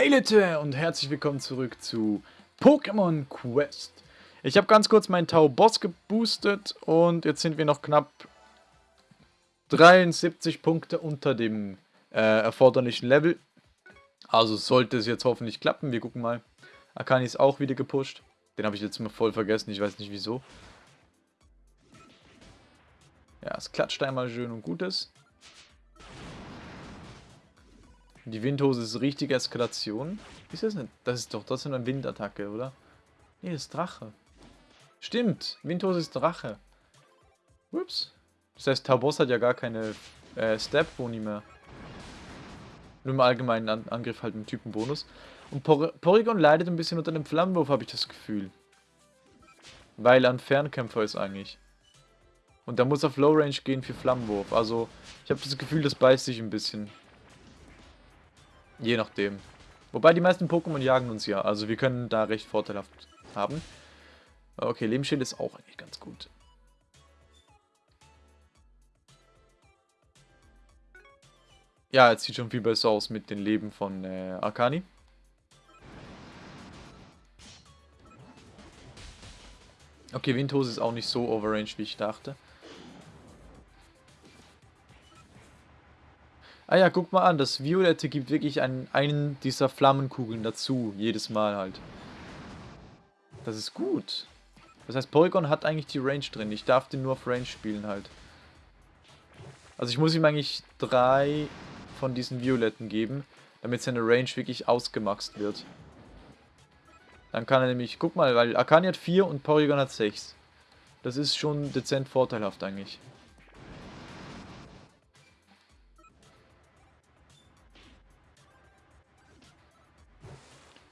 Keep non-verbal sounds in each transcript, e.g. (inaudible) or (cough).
Hey Leute und herzlich willkommen zurück zu Pokémon Quest. Ich habe ganz kurz meinen Tau Boss geboostet und jetzt sind wir noch knapp 73 Punkte unter dem äh, erforderlichen Level. Also sollte es jetzt hoffentlich klappen. Wir gucken mal. Akani ist auch wieder gepusht. Den habe ich jetzt mal voll vergessen, ich weiß nicht wieso. Ja, es klatscht einmal schön und gutes. Die Windhose ist richtige Eskalation. Ist das nicht? Das ist doch ist eine Windattacke, oder? Nee, das ist Drache. Stimmt, Windhose ist Drache. Ups. Das heißt, Tabos hat ja gar keine äh, Step-Boni mehr. Nur im allgemeinen An Angriff halt einen Typenbonus. Und Por Porygon leidet ein bisschen unter dem Flammenwurf, habe ich das Gefühl. Weil er ein Fernkämpfer ist eigentlich. Und da muss auf Low Range gehen für Flammenwurf. Also, ich habe das Gefühl, das beißt sich ein bisschen. Je nachdem. Wobei die meisten Pokémon jagen uns ja. Also wir können da recht vorteilhaft haben. Okay, Lebensschild ist auch eigentlich ganz gut. Ja, jetzt sieht schon viel besser aus mit den Leben von äh, Akani. Okay, Windhose ist auch nicht so overrange, wie ich dachte. Ah ja, guck mal an, das Violette gibt wirklich einen, einen dieser Flammenkugeln dazu, jedes Mal halt. Das ist gut. Das heißt, Porygon hat eigentlich die Range drin. Ich darf den nur auf Range spielen halt. Also ich muss ihm eigentlich drei von diesen Violetten geben, damit seine Range wirklich ausgemaxt wird. Dann kann er nämlich, guck mal, weil Akani hat 4 und Porygon hat 6. Das ist schon dezent vorteilhaft eigentlich.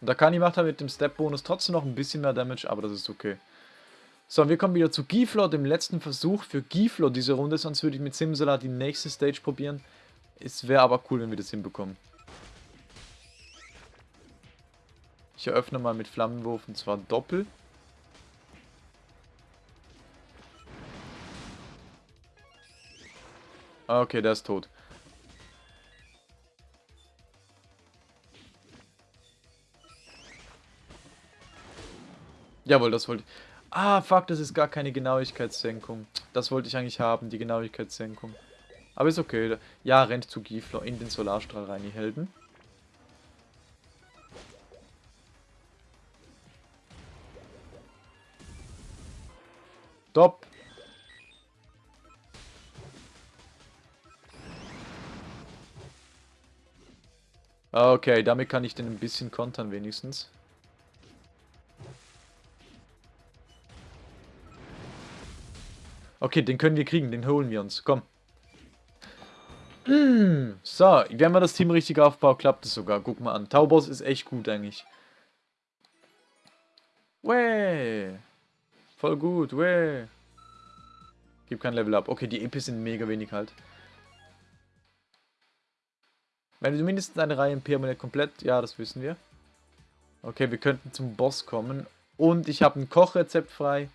Und Akani macht halt mit dem Step-Bonus trotzdem noch ein bisschen mehr Damage, aber das ist okay. So, wir kommen wieder zu Giflor, dem letzten Versuch für Giflor diese Runde, sonst würde ich mit Simsala die nächste Stage probieren. Es wäre aber cool, wenn wir das hinbekommen. Ich eröffne mal mit Flammenwurf und zwar Doppel. Ah, okay, der ist tot. Jawohl, das wollte ich. Ah, fuck, das ist gar keine Genauigkeitssenkung. Das wollte ich eigentlich haben, die Genauigkeitssenkung. Aber ist okay. Ja, rennt zu Gifler in den Solarstrahl rein, die Helden. Top. Okay, damit kann ich den ein bisschen kontern wenigstens. Okay, den können wir kriegen, den holen wir uns. Komm. Mm, so, wenn man das Team richtig aufbaut, klappt es sogar. Guck mal an. Taubos ist echt gut eigentlich. Wäh. Voll gut, wäh. Gib kein Level up. Okay, die EPs sind mega wenig halt. Wenn du mindestens eine Reihe im Permanent komplett... Ja, das wissen wir. Okay, wir könnten zum Boss kommen. Und ich habe ein Kochrezept frei.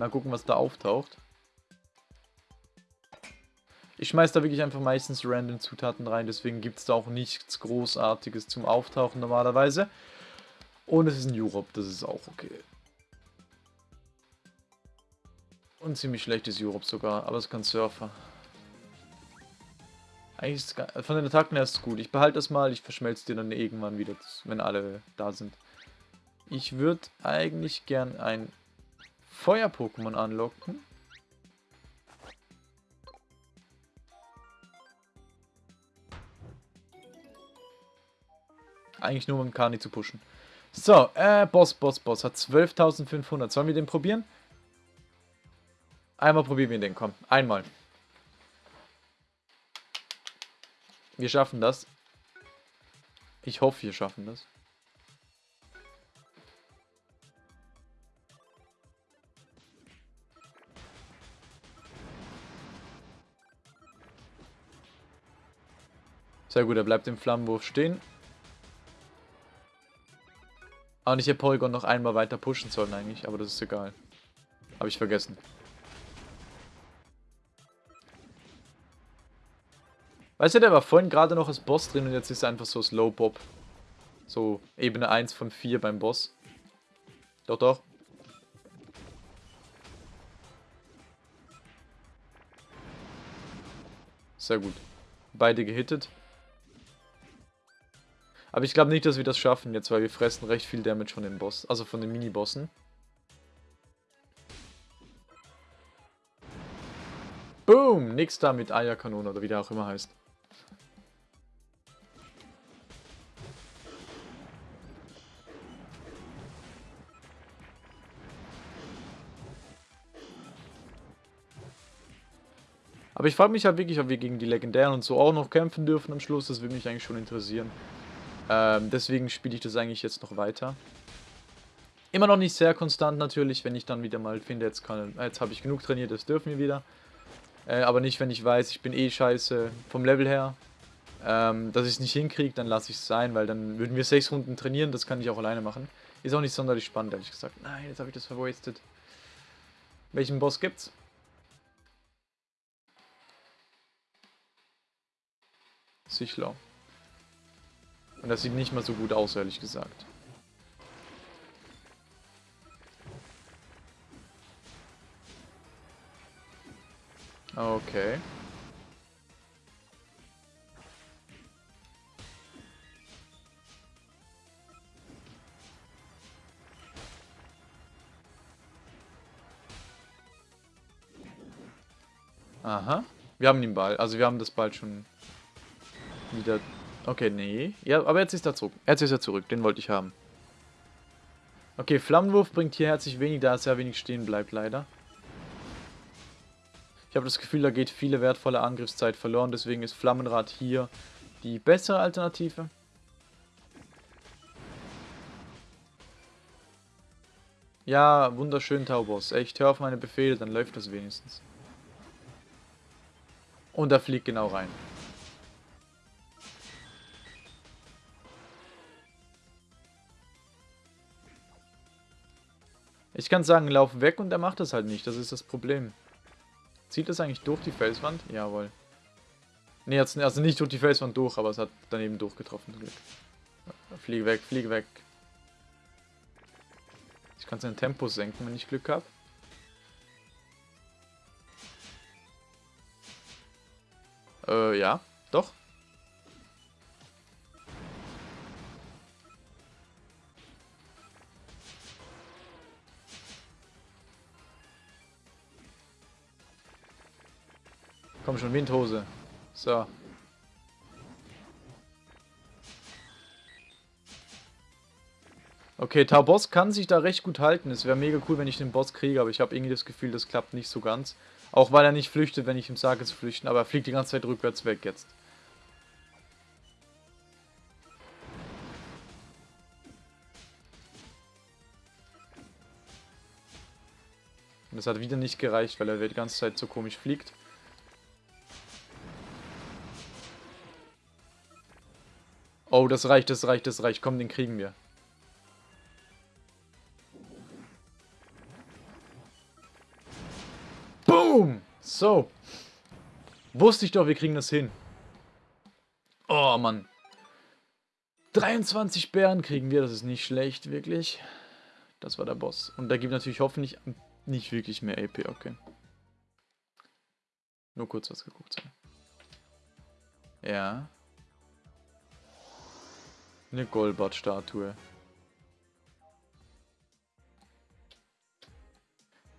Mal gucken, was da auftaucht. Ich schmeiß da wirklich einfach meistens random Zutaten rein, deswegen gibt es da auch nichts Großartiges zum Auftauchen normalerweise. Und es ist ein Europe, das ist auch okay. Und ziemlich schlechtes Europe sogar, aber es kann Surfer. Eigentlich ist es, von den Attacken her ist es gut. Ich behalte das mal, ich verschmelze die dann irgendwann wieder, wenn alle da sind. Ich würde eigentlich gern ein Feuer-Pokémon anlocken. Eigentlich nur um Kani zu pushen. So, äh, Boss, Boss, Boss hat 12.500. Sollen wir den probieren? Einmal probieren wir den, komm. Einmal. Wir schaffen das. Ich hoffe, wir schaffen das. Sehr gut, er bleibt im Flammenwurf stehen. Und ich hätte Porygon noch einmal weiter pushen sollen eigentlich, aber das ist egal. Habe ich vergessen. Weißt du, der war vorhin gerade noch als Boss drin und jetzt ist er einfach so Slow Bob. So Ebene 1 von 4 beim Boss. Doch, doch. Sehr gut. Beide gehittet. Aber ich glaube nicht, dass wir das schaffen jetzt, weil wir fressen recht viel Damage von den Boss, also von den Mini-Bossen. Boom! Nix da mit Eierkanone oder wie der auch immer heißt. Aber ich frage mich halt wirklich, ob wir gegen die Legendären und so auch noch kämpfen dürfen am Schluss. Das würde mich eigentlich schon interessieren. Ähm, deswegen spiele ich das eigentlich jetzt noch weiter. Immer noch nicht sehr konstant natürlich, wenn ich dann wieder mal finde, jetzt, jetzt habe ich genug trainiert, das dürfen wir wieder. Äh, aber nicht, wenn ich weiß, ich bin eh scheiße vom Level her. Ähm, dass ich es nicht hinkriege, dann lasse ich es sein, weil dann würden wir sechs Runden trainieren, das kann ich auch alleine machen. Ist auch nicht sonderlich spannend, ehrlich gesagt. Nein, jetzt habe ich das verwastet. Welchen Boss gibt's? Sichler. Und das sieht nicht mal so gut aus, ehrlich gesagt. Okay. Aha. Wir haben den Ball. Also wir haben das Ball schon wieder... Okay, nee. Ja, aber jetzt ist er zurück. Jetzt ist er zurück. Den wollte ich haben. Okay, Flammenwurf bringt hier herzlich wenig, da er sehr wenig stehen bleibt, leider. Ich habe das Gefühl, da geht viele wertvolle Angriffszeit verloren, deswegen ist Flammenrad hier die bessere Alternative. Ja, wunderschön, Taubos. Echt, hör auf meine Befehle, dann läuft das wenigstens. Und er fliegt genau rein. Ich kann sagen, lauf weg und er macht das halt nicht. Das ist das Problem. Zieht das eigentlich durch die Felswand? Jawohl. Ne, also nicht durch die Felswand durch, aber es hat daneben durchgetroffen. Glück. Fliege weg, fliege weg. Ich kann sein Tempo senken, wenn ich Glück habe. Äh, ja, doch. Komm schon, Windhose. So. Okay, Taubos kann sich da recht gut halten. Es wäre mega cool, wenn ich den Boss kriege, aber ich habe irgendwie das Gefühl, das klappt nicht so ganz. Auch weil er nicht flüchtet, wenn ich ihm sage zu flüchten, aber er fliegt die ganze Zeit rückwärts weg jetzt. Und das hat wieder nicht gereicht, weil er die ganze Zeit so komisch fliegt. Oh, das reicht, das reicht, das reicht. Komm, den kriegen wir. Boom! So. Wusste ich doch, wir kriegen das hin. Oh, Mann. 23 Bären kriegen wir, das ist nicht schlecht, wirklich. Das war der Boss. Und da gibt natürlich hoffentlich nicht wirklich mehr AP, okay. Nur kurz was geguckt. Ja. Eine Golbat-Statue.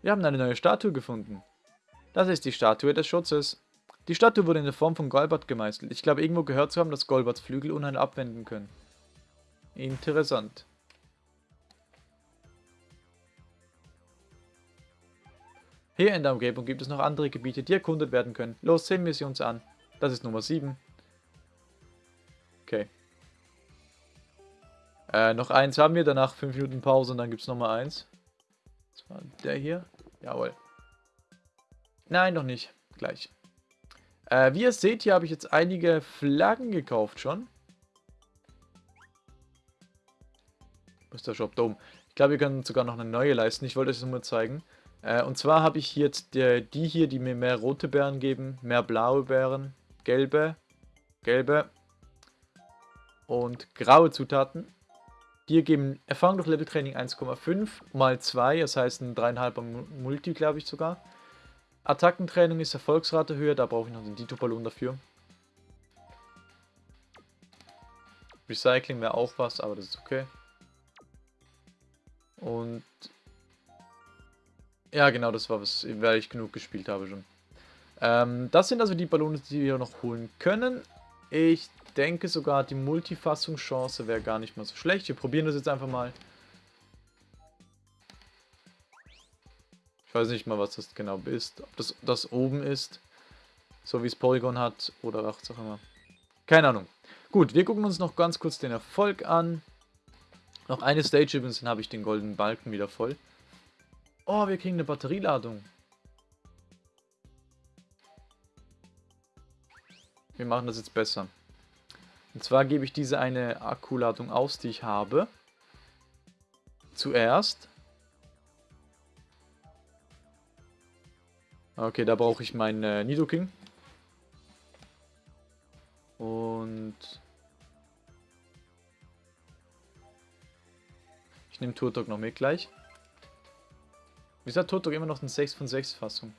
Wir haben eine neue Statue gefunden. Das ist die Statue des Schutzes. Die Statue wurde in der Form von Golbat gemeißelt. Ich glaube irgendwo gehört zu haben, dass Golbats Flügel Unheil abwenden können. Interessant. Hier in der Umgebung gibt es noch andere Gebiete, die erkundet werden können. Los, sehen wir sie uns an. Das ist Nummer 7. Äh, noch eins haben wir, danach 5 Minuten Pause und dann gibt es nochmal eins. Das war der hier. Jawohl. Nein, noch nicht. Gleich. Äh, wie ihr seht, hier habe ich jetzt einige Flaggen gekauft schon. Ist der Shop? Oben. Ich glaube, wir können sogar noch eine neue leisten. Ich wollte euch das nur mal zeigen. Äh, und zwar habe ich jetzt die, die hier, die mir mehr rote Beeren geben, mehr blaue Beeren, gelbe gelbe und graue Zutaten. Die geben Erfahrung durch Leveltraining 1,5 mal 2, das heißt ein 3,5er Multi, glaube ich sogar. Attackentraining ist Erfolgsrate höher, da brauche ich noch den Dito-Ballon dafür. Recycling wäre auch was, aber das ist okay. Und ja, genau, das war was, weil ich genug gespielt habe schon. Ähm, das sind also die Ballone, die wir noch holen können. Ich denke sogar, die Multifassungschance wäre gar nicht mal so schlecht. Wir probieren das jetzt einfach mal. Ich weiß nicht mal, was das genau ist. Ob das das oben ist, so wie es Polygon hat, oder was auch immer. Keine Ahnung. Gut, wir gucken uns noch ganz kurz den Erfolg an. Noch eine Stage übrigens, dann habe ich den goldenen Balken wieder voll. Oh, wir kriegen eine Batterieladung. Wir machen das jetzt besser. Und zwar gebe ich diese eine Akkuladung aus, die ich habe. Zuerst. Okay, da brauche ich meinen äh, Nidoking. Und... Ich nehme Turtok noch mit gleich. Wieso hat Turtok immer noch eine 6 von 6 Fassung?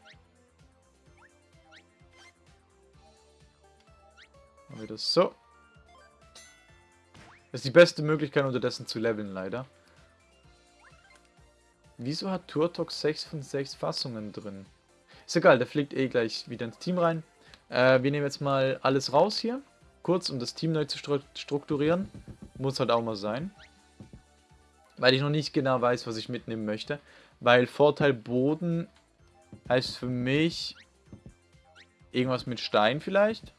Machen wir das so. Das ist die beste Möglichkeit unterdessen zu leveln, leider. Wieso hat Turtok 6 von 6 Fassungen drin? Ist egal, der fliegt eh gleich wieder ins Team rein. Äh, wir nehmen jetzt mal alles raus hier. Kurz, um das Team neu zu strukturieren. Muss halt auch mal sein. Weil ich noch nicht genau weiß, was ich mitnehmen möchte. Weil Vorteil Boden heißt für mich irgendwas mit Stein vielleicht.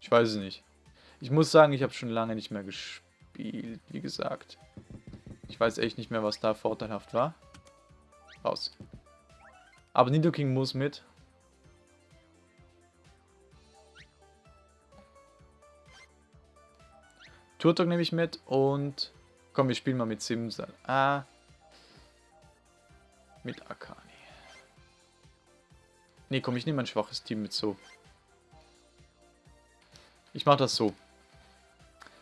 Ich weiß es nicht. Ich muss sagen, ich habe schon lange nicht mehr gespielt, wie gesagt. Ich weiß echt nicht mehr, was da vorteilhaft war. Raus. Aber Nidoking muss mit. Turtok nehme ich mit und... Komm, wir spielen mal mit Simsal. Ah. Mit Akani. Ne, komm, ich nehme ein schwaches Team mit so. Ich mache das so.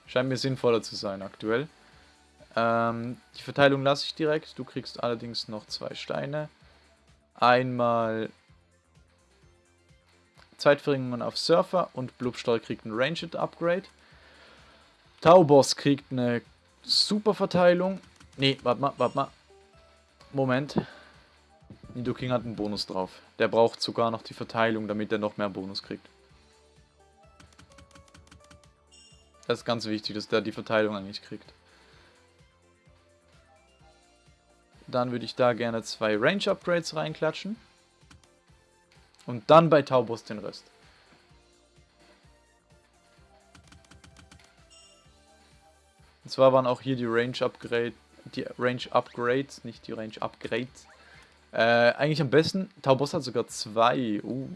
Scheint mir sinnvoller zu sein aktuell. Ähm, die Verteilung lasse ich direkt. Du kriegst allerdings noch zwei Steine. Einmal Zeitverringerung auf Surfer und Blubstall kriegt ein Ranged Upgrade. Tauboss kriegt eine super Verteilung. Ne, warte mal, warte mal. Moment. Nidoking hat einen Bonus drauf. Der braucht sogar noch die Verteilung, damit er noch mehr Bonus kriegt. Das ist ganz wichtig, dass der die Verteilung eigentlich kriegt. Dann würde ich da gerne zwei Range-Upgrades reinklatschen. Und dann bei Taubos den Rest. Und zwar waren auch hier die Range Upgrade, die Range Upgrades, nicht die Range Upgrades. Äh, eigentlich am besten, Taubos hat sogar zwei. Uh.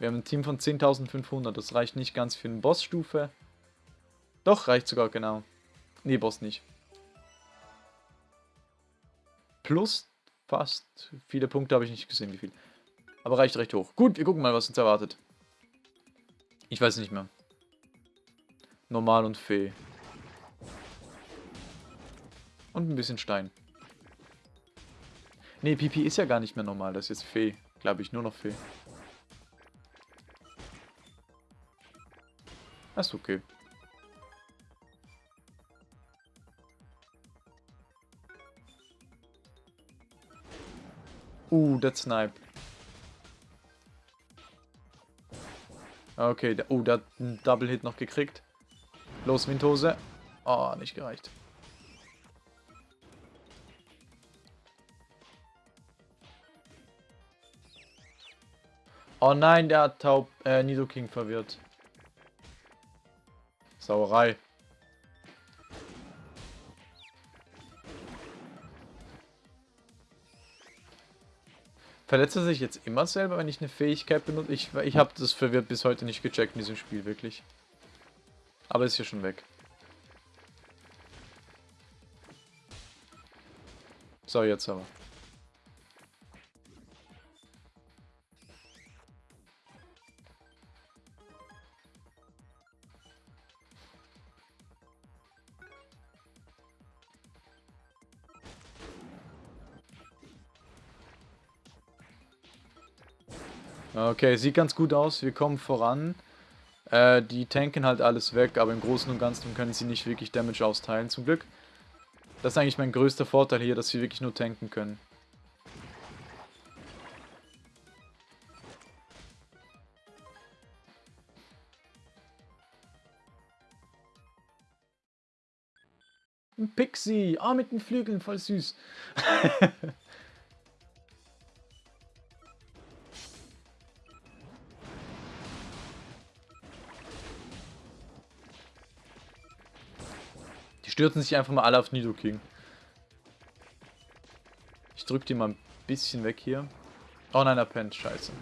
Wir haben ein Team von 10.500. Das reicht nicht ganz für eine Bossstufe. Doch, reicht sogar genau. Nee, Boss nicht. Plus fast. Viele Punkte habe ich nicht gesehen, wie viel. Aber reicht recht hoch. Gut, wir gucken mal, was uns erwartet. Ich weiß nicht mehr. Normal und Fee. Und ein bisschen Stein. Nee, Pipi ist ja gar nicht mehr normal. Das ist jetzt Fee. Glaube ich, nur noch Fee. Das ist okay. Uh, der Snipe. Okay, der, oh, der hat einen Double Hit noch gekriegt. Los, Windhose. Oh, nicht gereicht. Oh nein, der hat Taub, äh, Nidoking verwirrt. Sauerei. Verletzt er sich jetzt immer selber, wenn ich eine Fähigkeit benutze? Ich, ich habe das verwirrt bis heute nicht gecheckt in diesem Spiel, wirklich. Aber ist hier schon weg. So, jetzt aber. Okay, sieht ganz gut aus. Wir kommen voran. Äh, die tanken halt alles weg, aber im Großen und Ganzen können sie nicht wirklich Damage austeilen, zum Glück. Das ist eigentlich mein größter Vorteil hier, dass sie wirklich nur tanken können. Ein Pixie. Ah, mit den Flügeln, voll süß. (laughs) Die stürzen sich einfach mal alle auf Nidoking. Ich drück die mal ein bisschen weg hier. Oh nein, er pennt. Scheiße.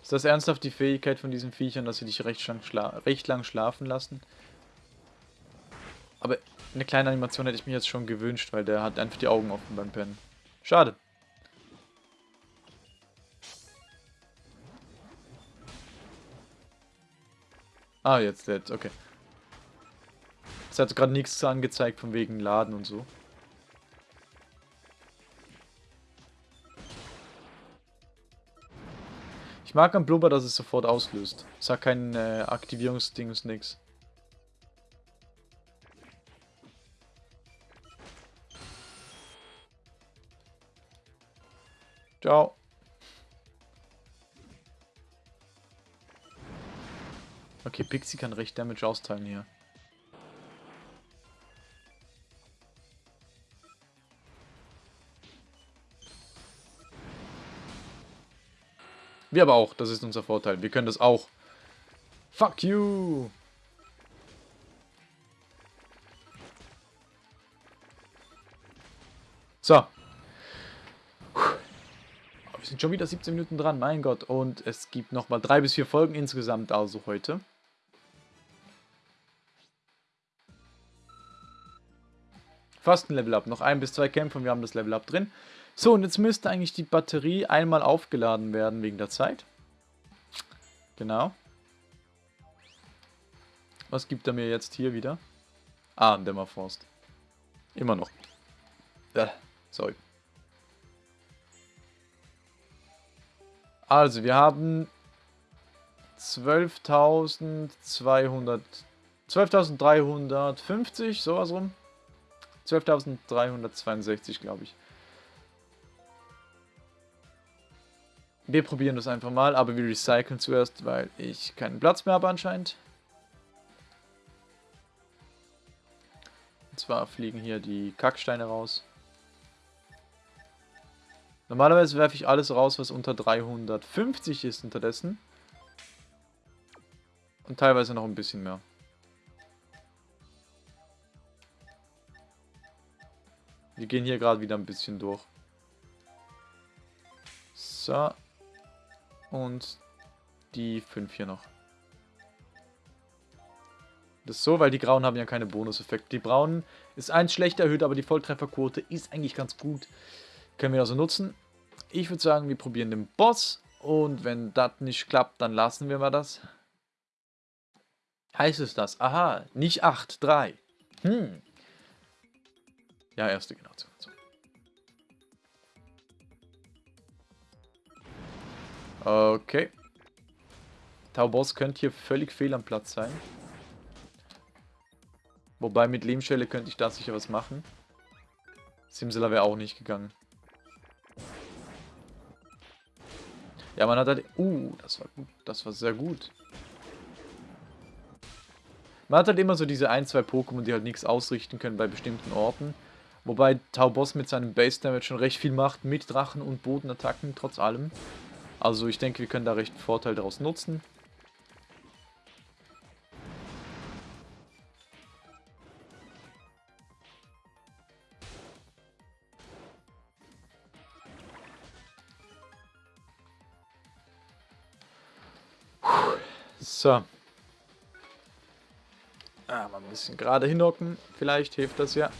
Ist das ernsthaft die Fähigkeit von diesen Viechern, dass sie dich recht lang, recht lang schlafen lassen? Aber eine kleine Animation hätte ich mir jetzt schon gewünscht, weil der hat einfach die Augen offen beim Pennen. Schade. Ah, jetzt, jetzt, okay. Es hat gerade nichts angezeigt von wegen Laden und so. Ich mag am Blubber, dass es sofort auslöst. Es hat kein äh, Aktivierungsdings, nix. Ciao. Okay, Pixie kann recht Damage austeilen hier. Wir aber auch, das ist unser Vorteil. Wir können das auch. Fuck you! So, wir sind schon wieder 17 Minuten dran, mein Gott. Und es gibt nochmal drei bis vier Folgen insgesamt also heute. Fast ein Level Up. Noch ein bis zwei Kämpfe und wir haben das Level Up drin. So, und jetzt müsste eigentlich die Batterie einmal aufgeladen werden wegen der Zeit. Genau. Was gibt er mir jetzt hier wieder? Ah, ein Dämmerforst. Immer noch. Äh, sorry. Also, wir haben 12.200... 12.350, sowas rum. 12.362, glaube ich. Wir probieren das einfach mal, aber wir recyceln zuerst, weil ich keinen Platz mehr habe anscheinend. Und zwar fliegen hier die Kacksteine raus. Normalerweise werfe ich alles raus, was unter 350 ist unterdessen. Und teilweise noch ein bisschen mehr. Wir gehen hier gerade wieder ein bisschen durch. So. Und die 5 hier noch. Das ist so, weil die Grauen haben ja keine Bonuseffekte. Die Braunen ist eins schlecht erhöht, aber die Volltrefferquote ist eigentlich ganz gut. Können wir also nutzen. Ich würde sagen, wir probieren den Boss. Und wenn das nicht klappt, dann lassen wir mal das. Heißt es das? Aha, nicht 8, 3. Hm. Ja, erste Generation. Okay. Tauboss könnte hier völlig fehl am Platz sein. Wobei mit Lehmschelle könnte ich da sicher was machen. Simsela wäre auch nicht gegangen. Ja, man hat halt... Uh, das war gut. Das war sehr gut. Man hat halt immer so diese ein, zwei Pokémon, die halt nichts ausrichten können bei bestimmten Orten. Wobei Taubos mit seinem Base Damage schon recht viel macht mit Drachen und Bodenattacken, trotz allem. Also ich denke, wir können da recht einen Vorteil daraus nutzen. So. Ah, mal ein bisschen gerade hinhocken. Vielleicht hilft das ja.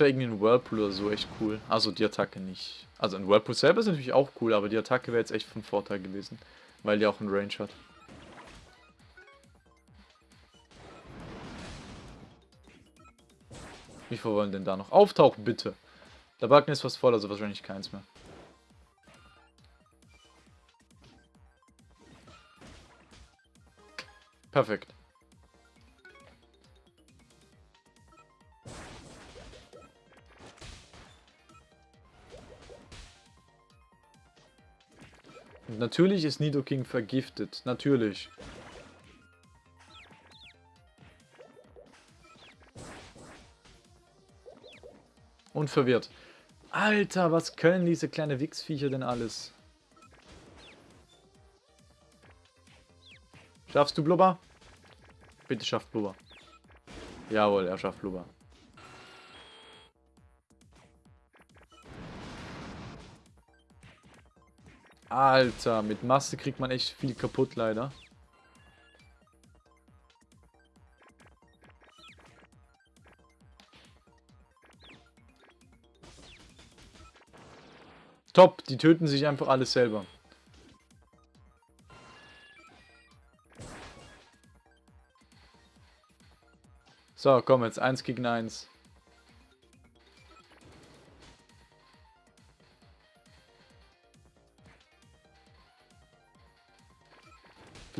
Wäre irgendwie ein Whirlpool oder so echt cool. Also die Attacke nicht. Also ein Whirlpool selber ist natürlich auch cool, aber die Attacke wäre jetzt echt von Vorteil gewesen. Weil die auch einen Range hat. Wie viel wollen denn da noch auftauchen, bitte? Der Balken ist fast voll, also wahrscheinlich keins mehr. Perfekt. Natürlich ist Nidoking vergiftet. Natürlich. Und verwirrt. Alter, was können diese kleine Wichsviecher denn alles? Schaffst du Blubber? Bitte schafft Blubber. Jawohl, er schafft Blubber. Alter, mit Masse kriegt man echt viel kaputt, leider. Top, die töten sich einfach alles selber. So, komm jetzt, 1 gegen 1.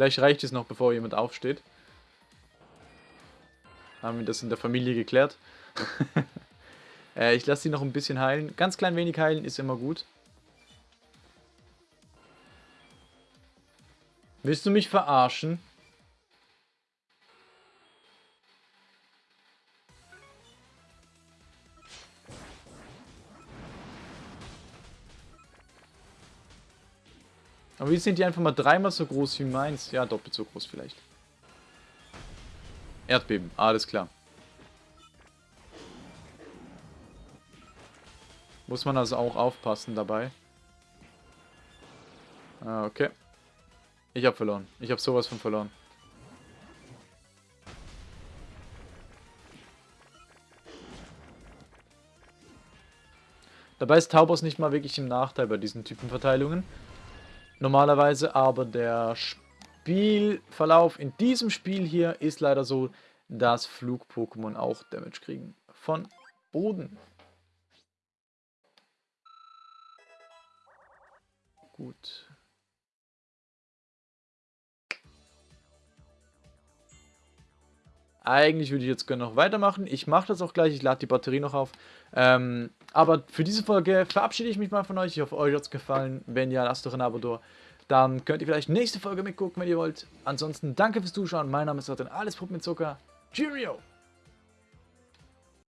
Vielleicht reicht es noch, bevor jemand aufsteht. Haben wir das in der Familie geklärt. (laughs) äh, ich lasse sie noch ein bisschen heilen. Ganz klein wenig heilen ist immer gut. Willst du mich verarschen? Aber wie sind die einfach mal dreimal so groß wie meins? Ja, doppelt so groß vielleicht. Erdbeben, alles klar. Muss man also auch aufpassen dabei. Ah, okay. Ich habe verloren. Ich habe sowas von verloren. Dabei ist Taubos nicht mal wirklich im Nachteil bei diesen Typenverteilungen. Normalerweise aber der Spielverlauf in diesem Spiel hier ist leider so, dass Flug-Pokémon auch Damage kriegen. Von Boden. Gut. Eigentlich würde ich jetzt gerne noch weitermachen. Ich mache das auch gleich. Ich lade die Batterie noch auf. Ähm, aber für diese Folge verabschiede ich mich mal von euch. Ich hoffe, euch hat es gefallen. Wenn ja, lasst doch ein Abo da. Dann könnt ihr vielleicht nächste Folge mitgucken, wenn ihr wollt. Ansonsten danke fürs Zuschauen. Mein Name ist Rotten. Alles Puppen mit Zucker. Cheerio!